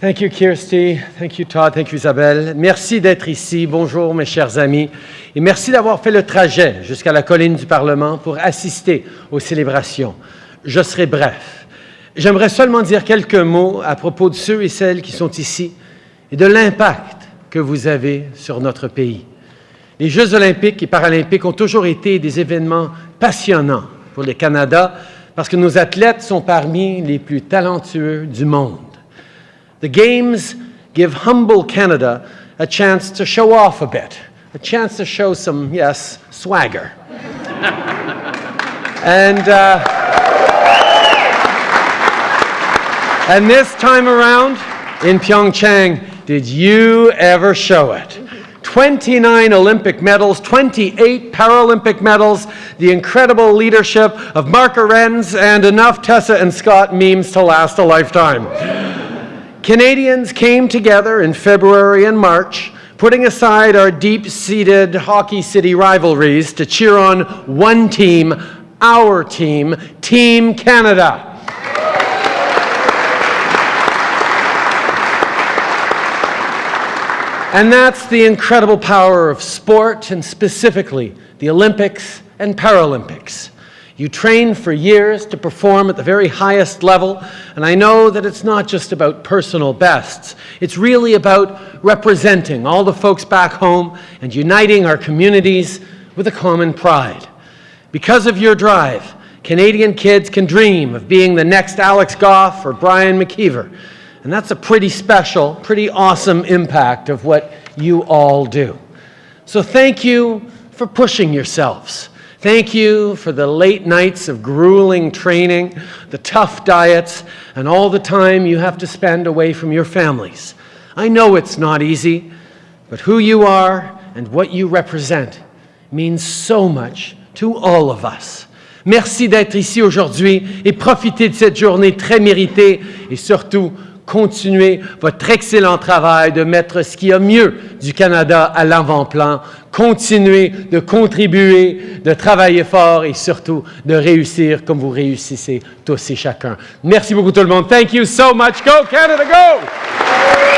Thank you, Kirsty. Thank you, Todd. Thank you, Isabelle. Merci d'être ici. Bonjour, mes chers amis. Et merci d'avoir fait le trajet jusqu'à la colline du Parlement pour assister aux célébrations. Je serai bref. J'aimerais seulement dire quelques mots à propos de ceux et celles qui sont ici et de l'impact que vous avez sur notre pays. Les Jeux olympiques et paralympiques ont toujours été des événements passionnants pour le Canada parce que nos athlètes sont parmi les plus talentueux du monde. The Games give humble Canada a chance to show off a bit, a chance to show some, yes, swagger. and, uh, and this time around in Pyeongchang, did you ever show it? 29 Olympic medals, 28 Paralympic medals, the incredible leadership of Mark Arendz, and enough Tessa and Scott memes to last a lifetime. Canadians came together in February and March, putting aside our deep-seated Hockey City rivalries to cheer on one team, our team, Team Canada. And that's the incredible power of sport, and specifically the Olympics and Paralympics. You train for years to perform at the very highest level, and I know that it's not just about personal bests. It's really about representing all the folks back home and uniting our communities with a common pride. Because of your drive, Canadian kids can dream of being the next Alex Gough or Brian McKeever, and that's a pretty special, pretty awesome impact of what you all do. So thank you for pushing yourselves. Thank you for the late nights of grueling training, the tough diets, and all the time you have to spend away from your families. I know it's not easy, but who you are and what you represent means so much to all of us. Merci d'être ici aujourd'hui et profitez de cette journée très méritée et surtout continuez votre excellent travail de mettre ce qu'il y a mieux du Canada à l'avant-plan. Continuez de contribuer, de travailler fort et surtout de réussir comme vous réussissez tous et chacun. Merci beaucoup tout le monde. Thank you so much. Go Canada, go!